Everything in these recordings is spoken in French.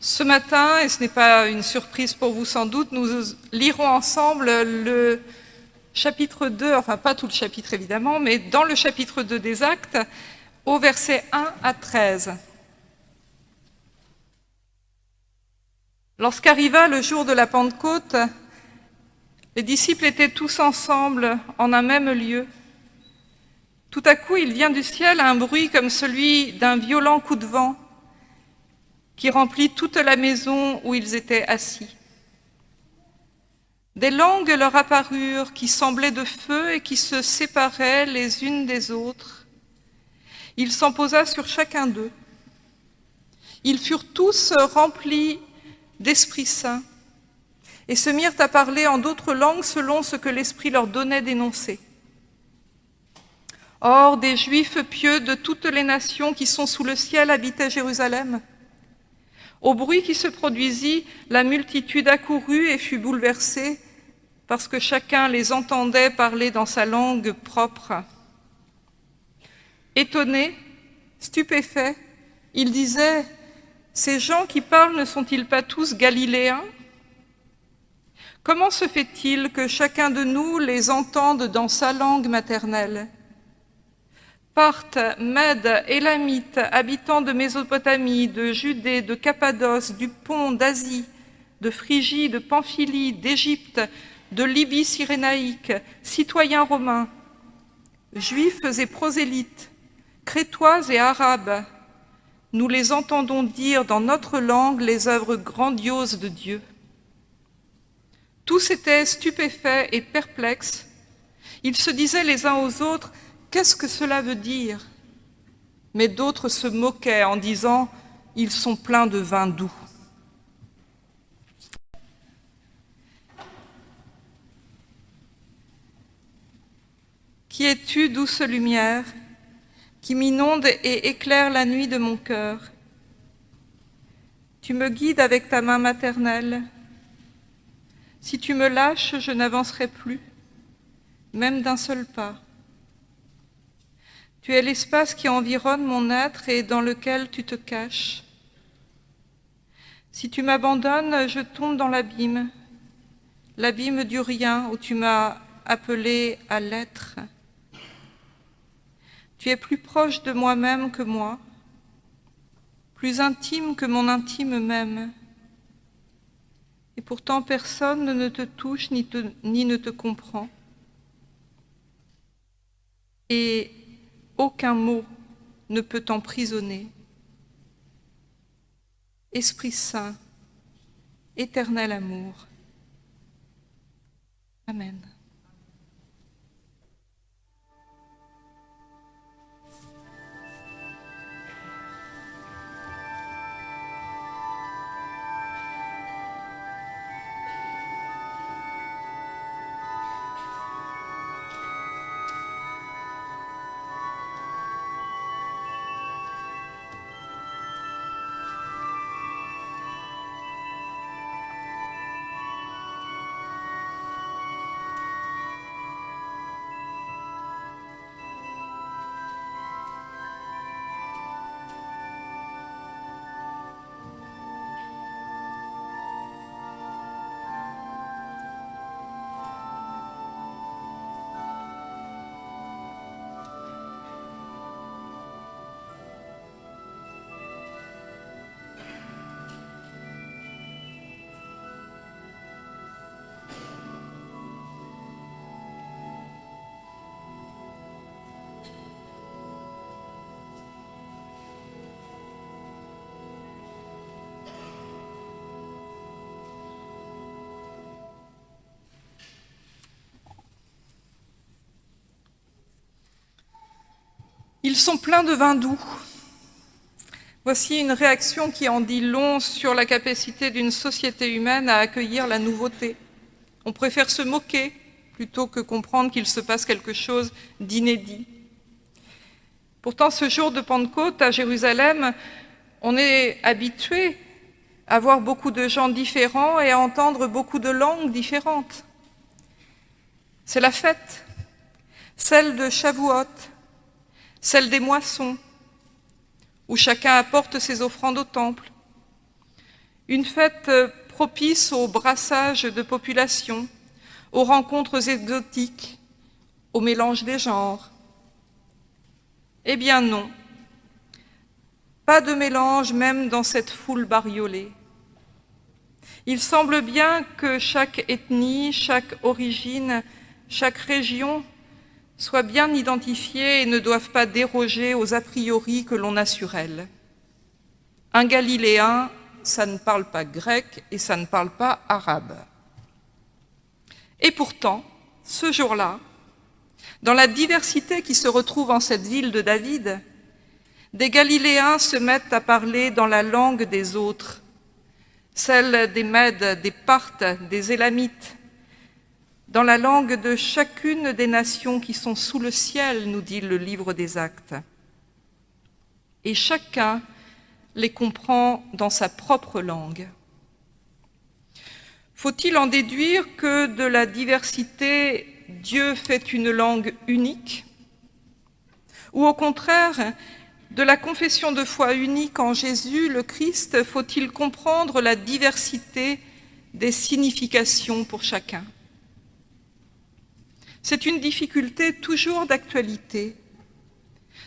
Ce matin, et ce n'est pas une surprise pour vous sans doute, nous lirons ensemble le chapitre 2, enfin pas tout le chapitre évidemment, mais dans le chapitre 2 des Actes, au verset 1 à 13. Lorsqu'arriva le jour de la Pentecôte, les disciples étaient tous ensemble en un même lieu. Tout à coup, il vient du ciel un bruit comme celui d'un violent coup de vent qui remplit toute la maison où ils étaient assis. Des langues leur apparurent qui semblaient de feu et qui se séparaient les unes des autres. Il s'en posa sur chacun d'eux. Ils furent tous remplis d'Esprit Saint et se mirent à parler en d'autres langues selon ce que l'Esprit leur donnait d'énoncer. Or, des Juifs pieux de toutes les nations qui sont sous le ciel habitaient Jérusalem. Au bruit qui se produisit, la multitude accourut et fut bouleversée, parce que chacun les entendait parler dans sa langue propre. Étonnés, stupéfaits, ils disaient « Ces gens qui parlent ne sont-ils pas tous galiléens? Comment se fait-il que chacun de nous les entende dans sa langue maternelle? Parthes, Mèdes, Élamites, habitants de Mésopotamie, de Judée, de Cappadoce, du Pont, d'Asie, de Phrygie, de Pamphylie, d'Égypte, de Libye cyrénaïque, citoyens romains, juifs et prosélytes, crétois et arabes, nous les entendons dire dans notre langue les œuvres grandioses de Dieu. Tous étaient stupéfaits et perplexes. Ils se disaient les uns aux autres, qu'est-ce que cela veut dire? Mais d'autres se moquaient en disant, ils sont pleins de vin doux. Qui es-tu, douce lumière, qui m'inonde et éclaire la nuit de mon cœur? Tu me guides avec ta main maternelle. Si tu me lâches, je n'avancerai plus, même d'un seul pas. Tu es l'espace qui environne mon être et dans lequel tu te caches. Si tu m'abandonnes, je tombe dans l'abîme, l'abîme du rien où tu m'as appelé à l'être. Tu es plus proche de moi-même que moi, plus intime que mon intime même. Et pourtant personne ne te touche ni, ni ne te comprend. Et aucun mot ne peut t'emprisonner. Esprit Saint, éternel amour. Amen. Ils sont pleins de vin doux. Voici une réaction qui en dit long sur la capacité d'une société humaine à accueillir la nouveauté. On préfère se moquer plutôt que comprendre qu'il se passe quelque chose d'inédit. Pourtant, ce jour de Pentecôte à Jérusalem, on est habitué à voir beaucoup de gens différents et à entendre beaucoup de langues différentes. C'est la fête, celle de Shavuot, celle des moissons, où chacun apporte ses offrandes au temple. une fête propice au brassage de populations, aux rencontres exotiques, au mélange des genres. Eh bien non, pas de mélange même dans cette foule bariolée. Il semble bien que chaque ethnie, chaque origine, chaque région soit bien identifiée et ne doivent pas déroger aux a priori que l'on a sur elle. Un Galiléen, ça ne parle pas grec et ça ne parle pas arabe. Et pourtant, ce jour-là, dans la diversité qui se retrouve en cette ville de David, des Galiléens se mettent à parler dans la langue des autres, celle des Mèdes, des Parthes, des Élamites, dans la langue de chacune des nations qui sont sous le ciel, nous dit le livre des Actes. Et chacun les comprend dans sa propre langue. Faut-il en déduire que de la diversité, Dieu fait une langue unique? Ou au contraire, de la confession de foi unique en Jésus, le Christ, faut-il comprendre la diversité des significations pour chacun? C'est une difficulté toujours d'actualité,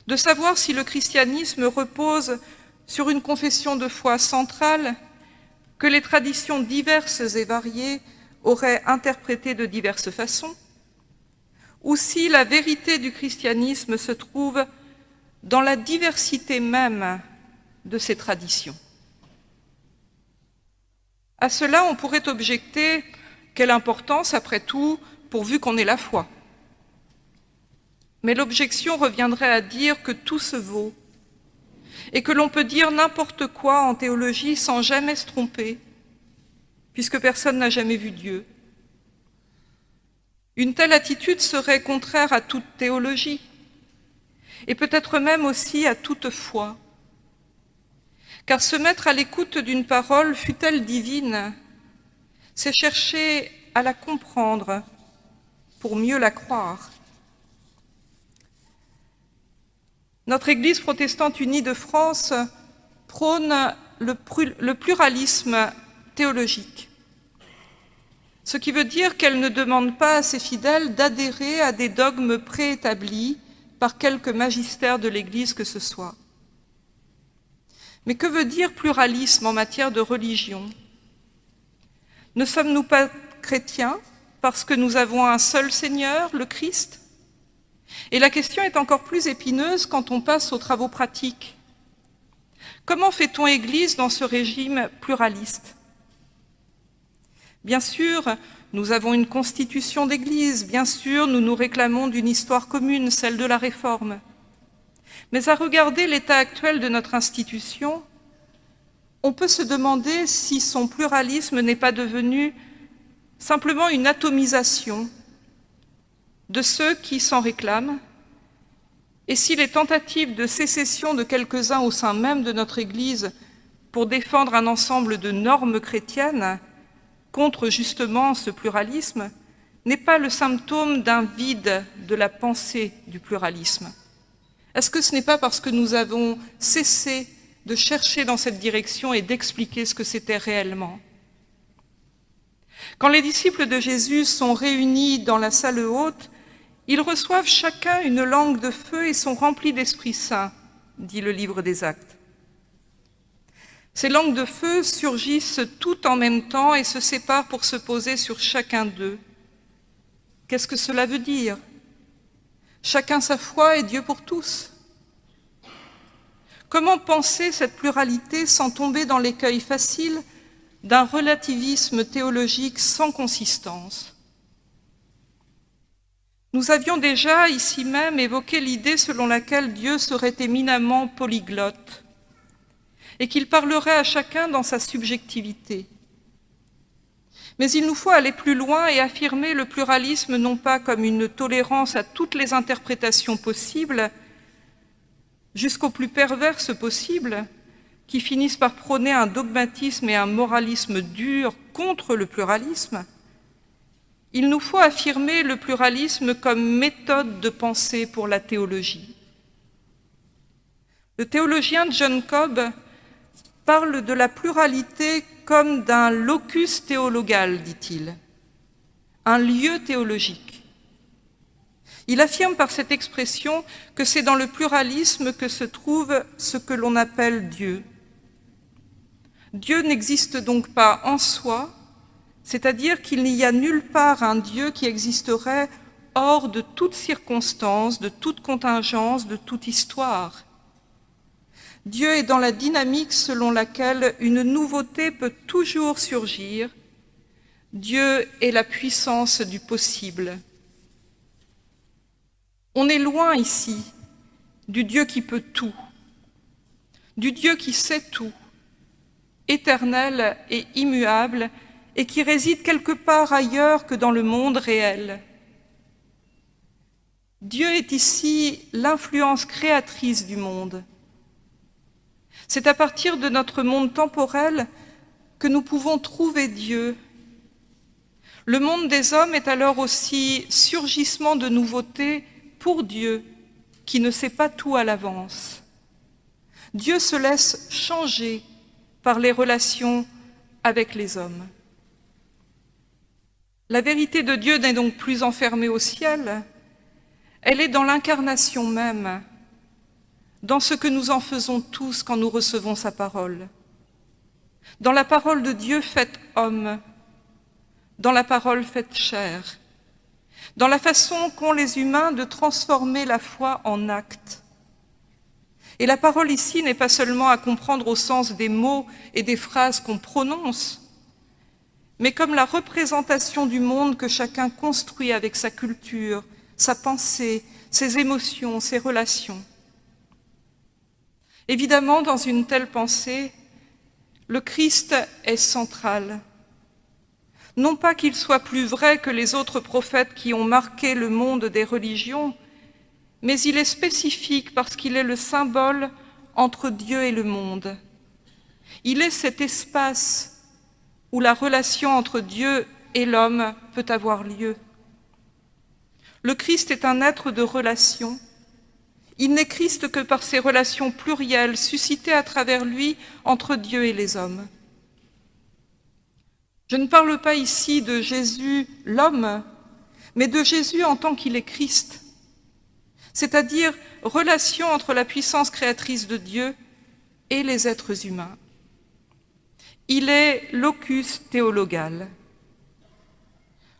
de savoir si le christianisme repose sur une confession de foi centrale que les traditions diverses et variées auraient interprétée de diverses façons, ou si la vérité du christianisme se trouve dans la diversité même de ces traditions. À cela, on pourrait objecter quelle importance, après tout, pourvu qu'on ait la foi. Mais l'objection reviendrait à dire que tout se vaut et que l'on peut dire n'importe quoi en théologie sans jamais se tromper, puisque personne n'a jamais vu Dieu. Une telle attitude serait contraire à toute théologie, et peut-être même aussi à toute foi. Car se mettre à l'écoute d'une parole, fut-elle divine, c'est chercher à la comprendre pour mieux la croire. Notre Église protestante unie de France prône le pluralisme théologique, ce qui veut dire qu'elle ne demande pas à ses fidèles d'adhérer à des dogmes préétablis par quelque magistère de l'Église que ce soit. Mais que veut dire pluralisme en matière de religion? Ne sommes-nous pas chrétiens? Parce que nous avons un seul Seigneur, le Christ Et la question est encore plus épineuse quand on passe aux travaux pratiques. Comment fait-on Église dans ce régime pluraliste? Bien sûr, nous avons une constitution d'Église, bien sûr, nous nous réclamons d'une histoire commune, celle de la Réforme. Mais à regarder l'état actuel de notre institution, on peut se demander si son pluralisme n'est pas devenu simplement une atomisation de ceux qui s'en réclament, et si les tentatives de sécession de quelques-uns au sein même de notre Église pour défendre un ensemble de normes chrétiennes contre justement ce pluralisme n'est pas le symptôme d'un vide de la pensée du pluralisme. Est-ce que ce n'est pas parce que nous avons cessé de chercher dans cette direction et d'expliquer ce que c'était réellement? Quand les disciples de Jésus sont réunis dans la salle haute, ils reçoivent chacun une langue de feu et sont remplis d'Esprit Saint, dit le livre des Actes. Ces langues de feu surgissent toutes en même temps et se séparent pour se poser sur chacun d'eux. Qu'est-ce que cela veut dire? Chacun sa foi et Dieu pour tous. Comment penser cette pluralité sans tomber dans l'écueil facile d'un relativisme théologique sans consistance Nous avions déjà ici même évoqué l'idée selon laquelle Dieu serait éminemment polyglotte, et qu'il parlerait à chacun dans sa subjectivité. Mais il nous faut aller plus loin et affirmer le pluralisme non pas comme une tolérance à toutes les interprétations possibles, jusqu'au plus perverse possible, qui finissent par prôner un dogmatisme et un moralisme dur contre le pluralisme, il nous faut affirmer le pluralisme comme méthode de pensée pour la théologie. Le théologien John Cobb parle de la pluralité comme d'un locus théologal, dit-il, un lieu théologique. Il affirme par cette expression que c'est dans le pluralisme que se trouve ce que l'on appelle Dieu. Dieu n'existe donc pas en soi, c'est-à-dire qu'il n'y a nulle part un Dieu qui existerait hors de toute circonstance, de toute contingence, de toute histoire. Dieu est dans la dynamique selon laquelle une nouveauté peut toujours surgir. Dieu est la puissance du possible. On est loin ici du Dieu qui peut tout, du Dieu qui sait tout, éternel et immuable, et qui réside quelque part ailleurs que dans le monde réel. Dieu est ici l'influence créatrice du monde. C'est à partir de notre monde temporel que nous pouvons trouver Dieu. Le monde des hommes est alors aussi surgissement de nouveautés pour Dieu, qui ne sait pas tout à l'avance. Dieu se laisse changer par les relations avec les hommes. La vérité de Dieu n'est donc plus enfermée au ciel, elle est dans l'incarnation même, dans ce que nous en faisons tous quand nous recevons sa parole, dans la parole de Dieu faite homme, dans la parole faite chair, dans la façon qu'ont les humains de transformer la foi en acte. Et la parole ici n'est pas seulement à comprendre au sens des mots et des phrases qu'on prononce, mais comme la représentation du monde que chacun construit avec sa culture, sa pensée, ses émotions, ses relations. Évidemment, dans une telle pensée, le Christ est central. Non pas qu'il soit plus vrai que les autres prophètes qui ont marqué le monde des religions, mais il est spécifique parce qu'il est le symbole entre Dieu et le monde. Il est cet espace où la relation entre Dieu et l'homme peut avoir lieu. Le Christ est un être de relation. Il n'est Christ que par ces relations plurielles suscitées à travers lui entre Dieu et les hommes. Je ne parle pas ici de Jésus l'homme, mais de Jésus en tant qu'il est Christ, c'est-à-dire relation entre la puissance créatrice de Dieu et les êtres humains. Il est locus théologal,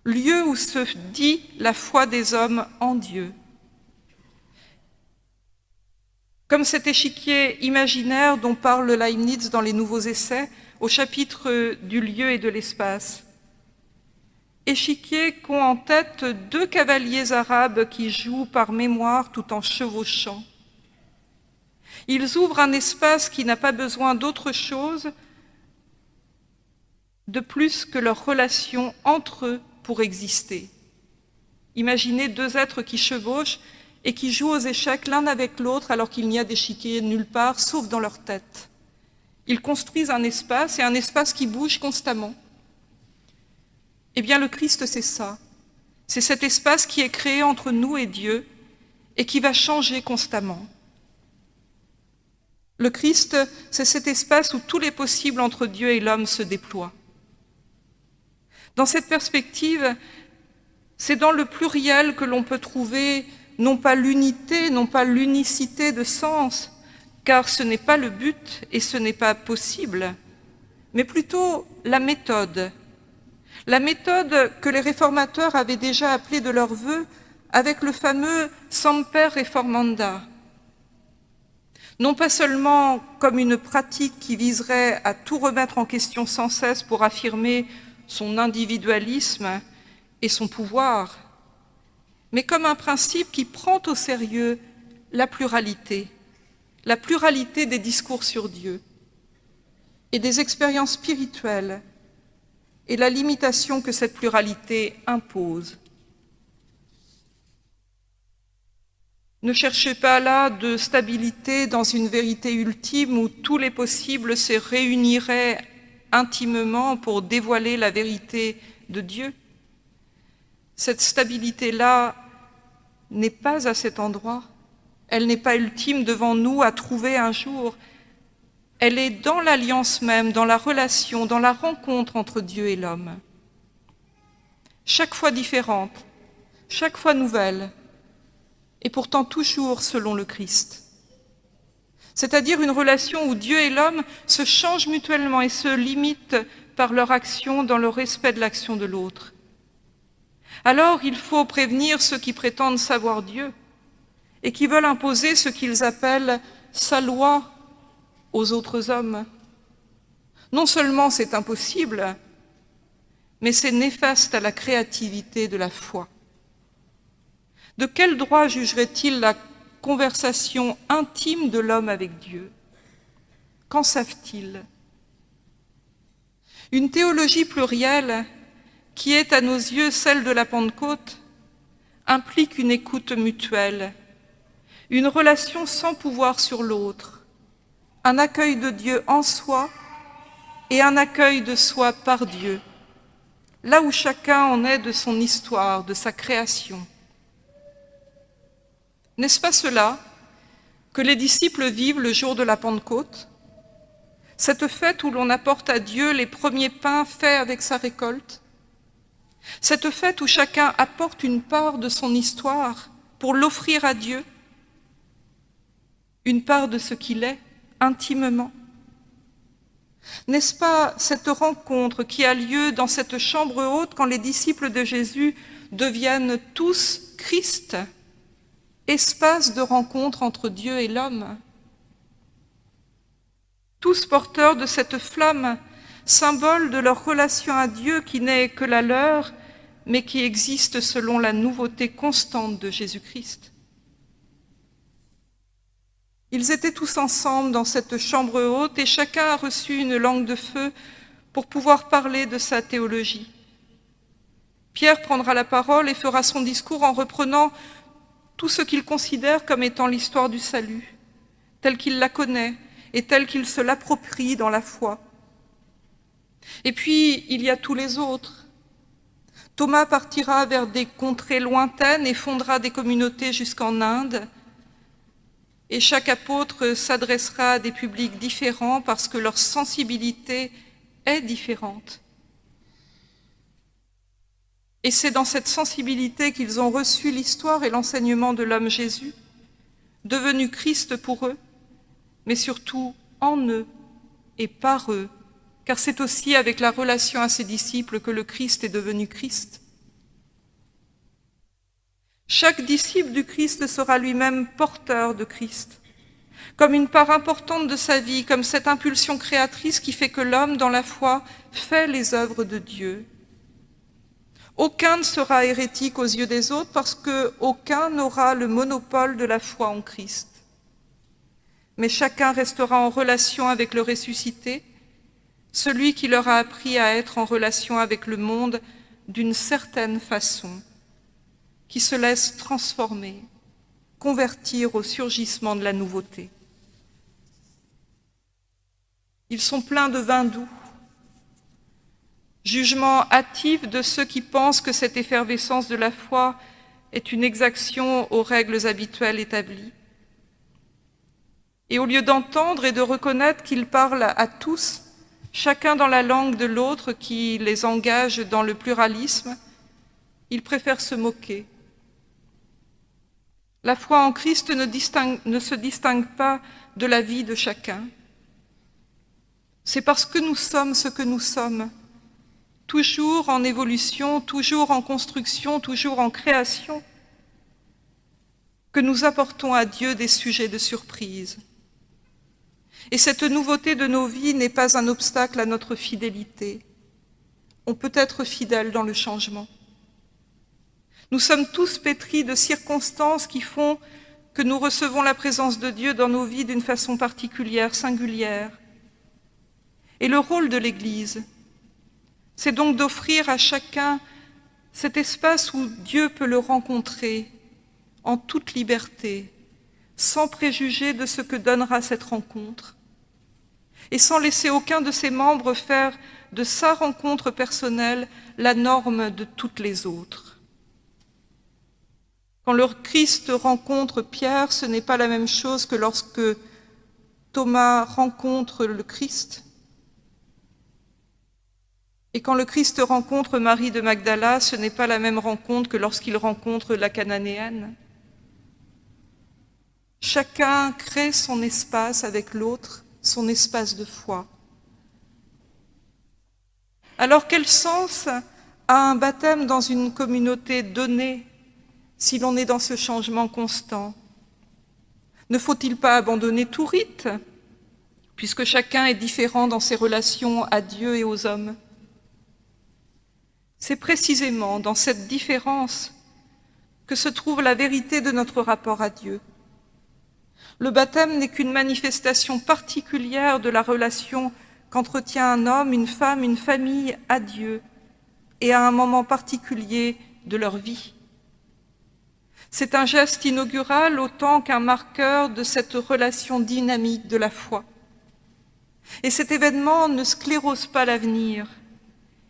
lieu où se dit la foi des hommes en Dieu. Comme cet échiquier imaginaire dont parle Leibniz dans les Nouveaux Essais, au chapitre du lieu et de l'espace. Échiquier qu'ont en tête deux cavaliers arabes qui jouent par mémoire tout en chevauchant. Ils ouvrent un espace qui n'a pas besoin d'autre chose de plus que leur relation entre eux pour exister. Imaginez deux êtres qui chevauchent et qui jouent aux échecs l'un avec l'autre alors qu'il n'y a d'échiquier nulle part, sauf dans leur tête. Ils construisent un espace et un espace qui bouge constamment. Eh bien, le Christ, c'est ça. C'est cet espace qui est créé entre nous et Dieu et qui va changer constamment. Le Christ, c'est cet espace où tous les possibles entre Dieu et l'homme se déploient. Dans cette perspective, c'est dans le pluriel que l'on peut trouver non pas l'unité, non pas l'unicité de sens, car ce n'est pas le but et ce n'est pas possible, mais plutôt la méthode. La méthode que les réformateurs avaient déjà appelée de leur vœu avec le fameux Semper Reformanda. Non pas seulement comme une pratique qui viserait à tout remettre en question sans cesse pour affirmer son individualisme et son pouvoir, mais comme un principe qui prend au sérieux la pluralité, la pluralité des discours sur Dieu et des expériences spirituelles et la limitation que cette pluralité impose. Ne cherchez pas là de stabilité dans une vérité ultime où tous les possibles se réuniraient intimement pour dévoiler la vérité de Dieu. Cette stabilité-là n'est pas à cet endroit. Elle n'est pas ultime devant nous à trouver un jour. Elle est dans l'alliance même, dans la relation, dans la rencontre entre Dieu et l'homme. Chaque fois différente, chaque fois nouvelle, et pourtant toujours selon le Christ. C'est-à-dire une relation où Dieu et l'homme se changent mutuellement et se limitent par leur action dans le respect de l'action de l'autre. Alors il faut prévenir ceux qui prétendent savoir Dieu et qui veulent imposer ce qu'ils appellent sa loi aux autres hommes. Non seulement c'est impossible, mais c'est néfaste à la créativité de la foi. De quel droit jugerait-il la conversation intime de l'homme avec Dieu? Qu'en savent-ils? Une théologie plurielle, qui est à nos yeux celle de la Pentecôte, implique une écoute mutuelle, une relation sans pouvoir sur l'autre, un accueil de Dieu en soi et un accueil de soi par Dieu, là où chacun en est de son histoire, de sa création. N'est-ce pas cela que les disciples vivent le jour de la Pentecôte? Cette fête où l'on apporte à Dieu les premiers pains faits avec sa récolte? Cette fête où chacun apporte une part de son histoire pour l'offrir à Dieu? Une part de ce qu'il est? Intimement N'est-ce pas cette rencontre qui a lieu dans cette chambre haute quand les disciples de Jésus deviennent tous Christ, espace de rencontre entre Dieu et l'homme? Tous porteurs de cette flamme, symbole de leur relation à Dieu qui n'est que la leur, mais qui existe selon la nouveauté constante de Jésus-Christ. Ils étaient tous ensemble dans cette chambre haute et chacun a reçu une langue de feu pour pouvoir parler de sa théologie. Pierre prendra la parole et fera son discours en reprenant tout ce qu'il considère comme étant l'histoire du salut, telle qu'il la connaît et telle qu'il se l'approprie dans la foi. Et puis, il y a tous les autres. Thomas partira vers des contrées lointaines et fondera des communautés jusqu'en Inde, et chaque apôtre s'adressera à des publics différents parce que leur sensibilité est différente. Et c'est dans cette sensibilité qu'ils ont reçu l'histoire et l'enseignement de l'homme Jésus, devenu Christ pour eux, mais surtout en eux et par eux, car c'est aussi avec la relation à ses disciples que le Christ est devenu Christ. Chaque disciple du Christ sera lui-même porteur de Christ, comme une part importante de sa vie, comme cette impulsion créatrice qui fait que l'homme, dans la foi, fait les œuvres de Dieu. Aucun ne sera hérétique aux yeux des autres parce qu'aucun n'aura le monopole de la foi en Christ. Mais chacun restera en relation avec le ressuscité, celui qui leur a appris à être en relation avec le monde d'une certaine façon qui se laissent transformer, convertir au surgissement de la nouveauté. Ils sont pleins de vin doux, jugement hâtif de ceux qui pensent que cette effervescence de la foi est une exaction aux règles habituelles établies. Et au lieu d'entendre et de reconnaître qu'ils parlent à tous, chacun dans la langue de l'autre qui les engage dans le pluralisme, ils préfèrent se moquer, la foi en Christ ne, se distingue pas de la vie de chacun. C'est parce que nous sommes ce que nous sommes, toujours en évolution, toujours en construction, toujours en création, que nous apportons à Dieu des sujets de surprise. Et cette nouveauté de nos vies n'est pas un obstacle à notre fidélité. On peut être fidèle dans le changement. Nous sommes tous pétris de circonstances qui font que nous recevons la présence de Dieu dans nos vies d'une façon particulière, singulière. Et le rôle de l'Église, c'est donc d'offrir à chacun cet espace où Dieu peut le rencontrer en toute liberté, sans préjuger de ce que donnera cette rencontre, et sans laisser aucun de ses membres faire de sa rencontre personnelle la norme de toutes les autres. Quand le Christ rencontre Pierre, ce n'est pas la même chose que lorsque Thomas rencontre le Christ. Et quand le Christ rencontre Marie de Magdala, ce n'est pas la même rencontre que lorsqu'il rencontre la Cananéenne. Chacun crée son espace avec l'autre, son espace de foi. Alors quel sens a un baptême dans une communauté donnée si l'on est dans ce changement constant Ne faut-il pas abandonner tout rite, puisque chacun est différent dans ses relations à Dieu et aux hommes? C'est précisément dans cette différence que se trouve la vérité de notre rapport à Dieu. Le baptême n'est qu'une manifestation particulière de la relation qu'entretient un homme, une femme, une famille à Dieu et à un moment particulier de leur vie. C'est un geste inaugural autant qu'un marqueur de cette relation dynamique de la foi. Et cet événement ne sclérose pas l'avenir.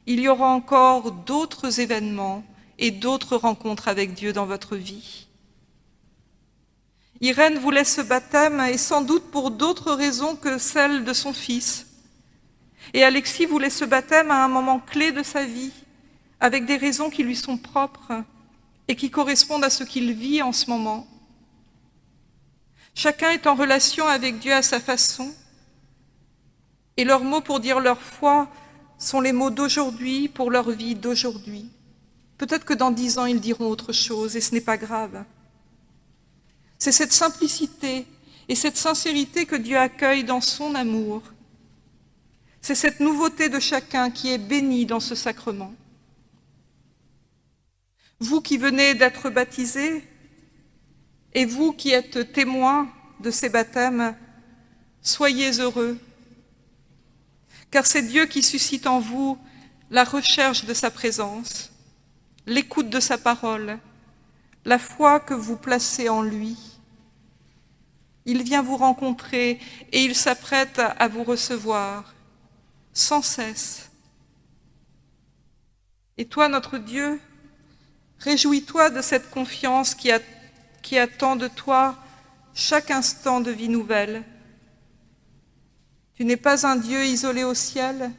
Il y aura encore d'autres événements et d'autres rencontres avec Dieu dans votre vie. Irène voulait ce baptême et sans doute pour d'autres raisons que celle de son fils. Et Alexis voulait ce baptême à un moment clé de sa vie, avec des raisons qui lui sont propres et qui correspondent à ce qu'il vit en ce moment. Chacun est en relation avec Dieu à sa façon, et leurs mots pour dire leur foi sont les mots d'aujourd'hui pour leur vie d'aujourd'hui. Peut-être que dans dix ans, ils diront autre chose, et ce n'est pas grave. C'est cette simplicité et cette sincérité que Dieu accueille dans son amour. C'est cette nouveauté de chacun qui est bénie dans ce sacrement. Vous qui venez d'être baptisés, et vous qui êtes témoins de ces baptêmes, soyez heureux, car c'est Dieu qui suscite en vous la recherche de sa présence, l'écoute de sa parole, la foi que vous placez en lui. Il vient vous rencontrer et il s'apprête à vous recevoir sans cesse. Et toi, notre Dieu, réjouis-toi de cette confiance qui, attend de toi chaque instant de vie nouvelle. Tu n'es pas un Dieu isolé au ciel,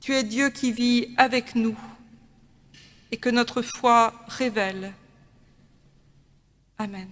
tu es Dieu qui vit avec nous et que notre foi révèle. Amen.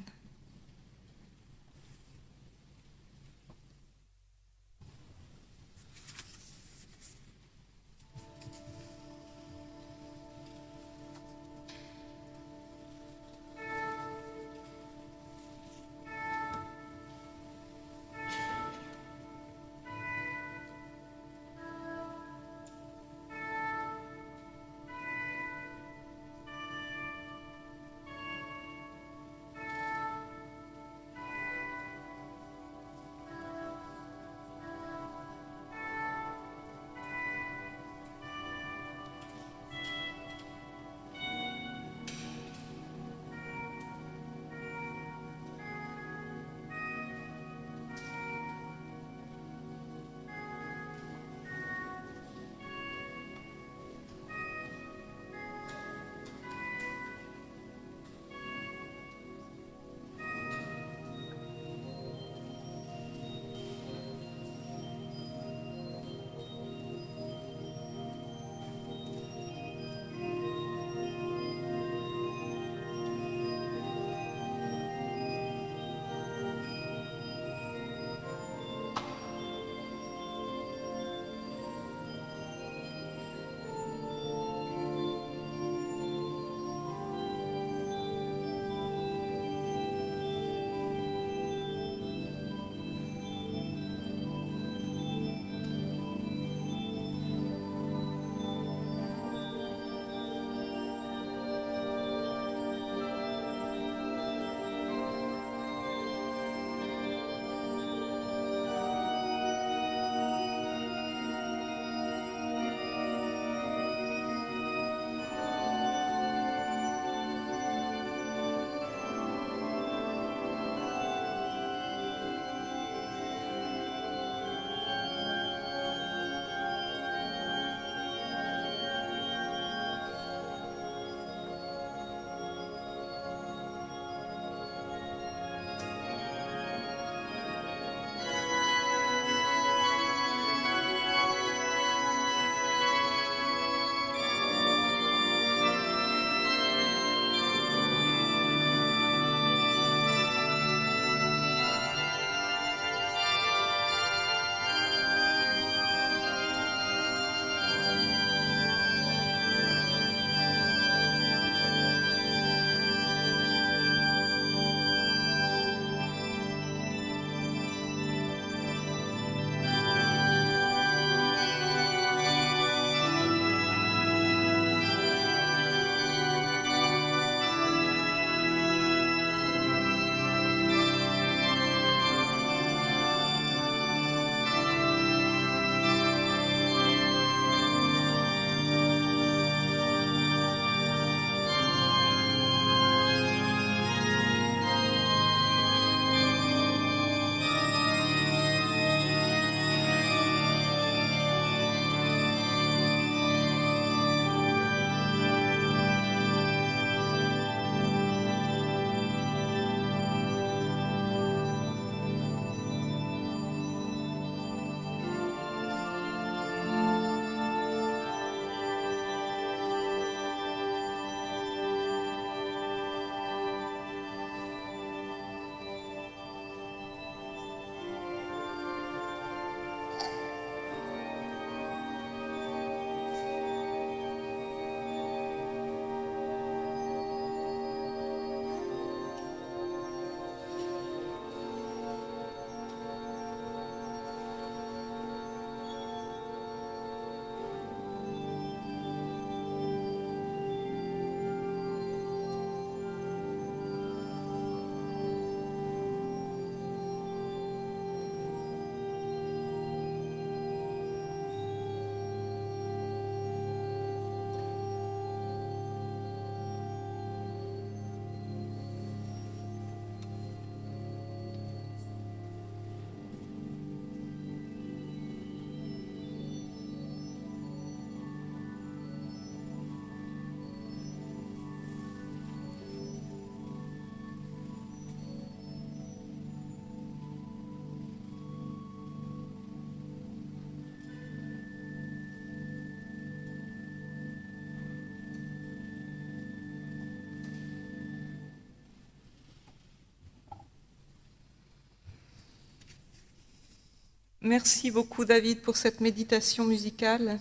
Merci beaucoup David pour cette méditation musicale.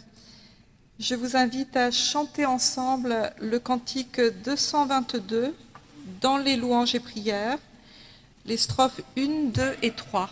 Je vous invite à chanter ensemble le cantique 222 dans les louanges et prières, les strophes 1, 2 et 3.